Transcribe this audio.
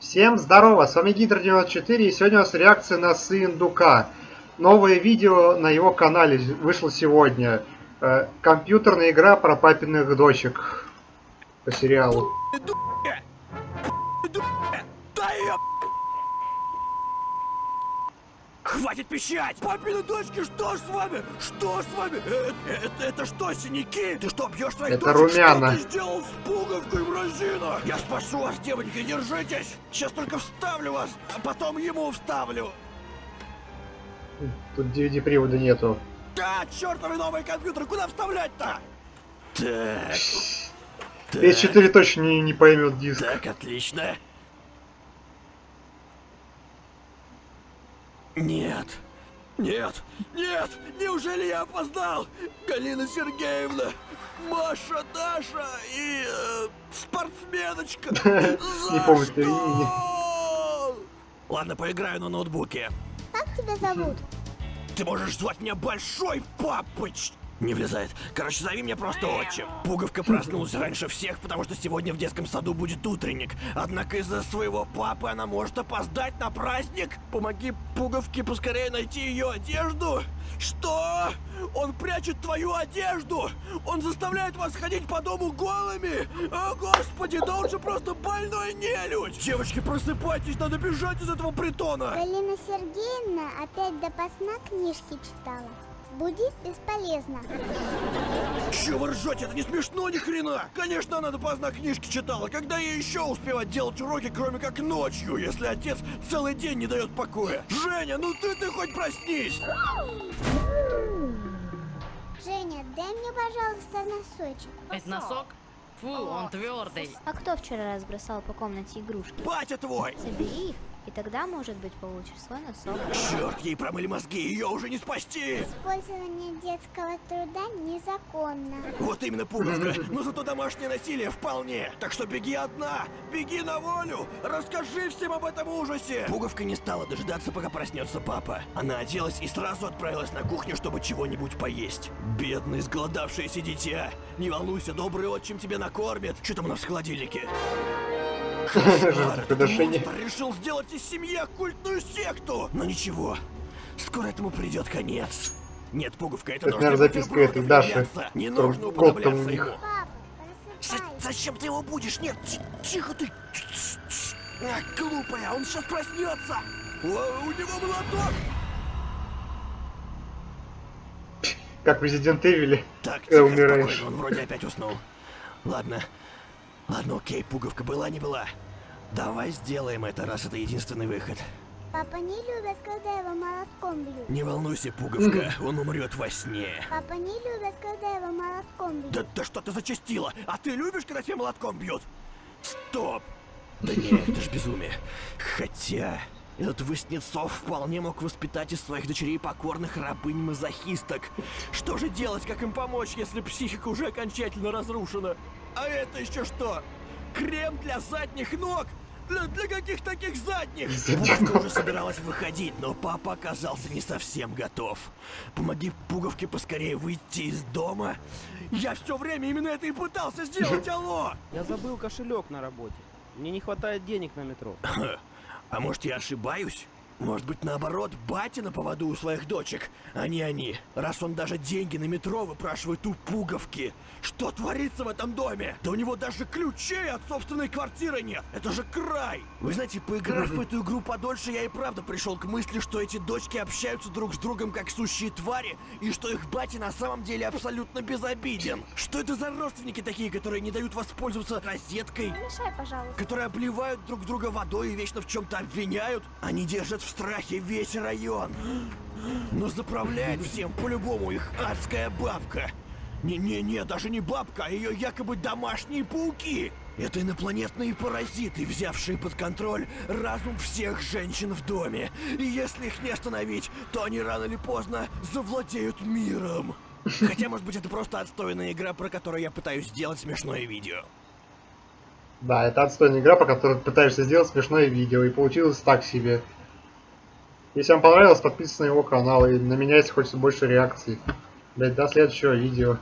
Всем здорово, с вами Гидр94 и сегодня у нас реакция на Сындука. Новое видео на его канале вышло сегодня. Э, компьютерная игра про папиных дочек. По сериалу. Хватит пищать! Папины дочки, что ж с вами? Что ж с вами? Это, это, это что, синяки? Ты что, бьешь своих Это дочек? румяна. Что ты сделал с пуговкой, мразина? Я спасу вас, девочки, держитесь! Сейчас только вставлю вас, а потом ему вставлю. Тут DVD-привода нету. Да, чертовы новые компьютеры, куда вставлять-то? Так. Так, PS4 точно не, не поймет диск. так, отлично. Нет. Нет, нет, неужели я опоздал? Галина Сергеевна, Маша, Даша и э, спортсменочка. Не помню что? твоё имени. Ладно, поиграю на ноутбуке. Как тебя зовут? Ты можешь звать меня Большой Папыч. Не влезает. Короче, зови меня просто отчим. Пуговка проснулась раньше всех, потому что сегодня в детском саду будет утренник. Однако из-за своего папы она может опоздать на праздник. Помоги Пуговке поскорее найти ее одежду. Что? Он прячет твою одежду? Он заставляет вас ходить по дому голыми? О, господи, да он же просто больной нелюдь! Девочки, просыпайтесь, надо бежать из этого притона! Галина Сергеевна опять допоздна книжки читала. Будить бесполезно. Чего вы ржете? Это не смешно ни хрена! Конечно, она допоздна книжки читала. Когда ей еще успевать делать уроки, кроме как ночью, если отец целый день не дает покоя? Женя, ну ты ты хоть проснись! Женя, дай мне, пожалуйста, носочек. Это носок? Фу, он твердый. А кто вчера разбросал по комнате игрушки? Батя твой! Забери их, и тогда, может быть, получишь свой носок. Черт, ей промыли мозги, ее уже не спасти! Использование детского труда незаконно. Вот именно пуговка, но зато домашнее насилие вполне. Так что беги одна, беги на волю, расскажи всем об этом ужасе. Пуговка не стала дожидаться, пока проснется папа. Она оделась и сразу отправилась на кухню, чтобы чего-нибудь поесть. Бедное, сголодавшееся дитя. Не волнуйся, добрый отчим тебя накормит. Что там у нас в холодильнике? Жертвоприношение. решил сделать из семьи оккультную секту. Но ничего, скоро этому придет конец. Нет, пуговка, это Это, наверное, быть записка этой Даши. Не нужно у уподобляться них. просыпайся. зачем ты его будешь? Нет, ти- тихо ты. Ах, глупая, он сейчас проснется. О, у него молоток. Как Resident Evil. Так, умираешь. спокойно, он вроде опять уснул. Ладно, ладно, окей, пуговка была, не была. Давай сделаем это, раз это единственный выход. Папа не любит, когда его молотком бьют. Не волнуйся, пуговка, он умрет во сне. Папа не любит, когда его молотком бьют. Да, да что ты зачастила? А ты любишь, когда тебя молотком бьют? Стоп! Да не, это ж безумие. Хотя, этот Воснецов вполне мог воспитать из своих дочерей покорных рабынь-мазохисток. Что же делать, как им помочь, если психика уже окончательно разрушена? А это еще что? Крем для задних ног? Для, для каких таких задних? Пуговка уже собиралась выходить, но папа оказался не совсем готов. Помоги пуговке поскорее выйти из дома. Я все время именно это и пытался сделать, алло! Я забыл кошелек на работе. Мне не хватает денег на метро. А может я ошибаюсь? Может быть наоборот, батя на поводу у своих дочек, а не они. Раз он даже деньги на метро выпрашивает у пуговки. Что творится в этом доме? Да у него даже ключей от собственной квартиры нет. Это же край. Вы знаете, поиграв в эту игру подольше, я и правда пришел к мысли, что эти дочки общаются друг с другом как сущие твари, и что их батя на самом деле абсолютно безобиден. Что это за родственники такие, которые не дают воспользоваться розеткой? Мешай, пожалуйста. которые обливают друг друга водой и вечно в чем-то обвиняют. Они держат в страхе весь район. Но заправляет всем по-любому их адская бабка. Не-не-не, даже не бабка, а ее якобы домашние пауки. Это инопланетные паразиты, взявшие под контроль разум всех женщин в доме. И если их не остановить, то они рано или поздно завладеют миром. Хотя, может быть, это просто отстойная игра, про которую я пытаюсь сделать смешное видео. Да, это отстойная игра, по которой пытаешься сделать смешное видео, и получилось так себе. Если вам понравилось, подписывайтесь на его канал, и на меня, если хочется больше реакций. Блять, до следующего видео.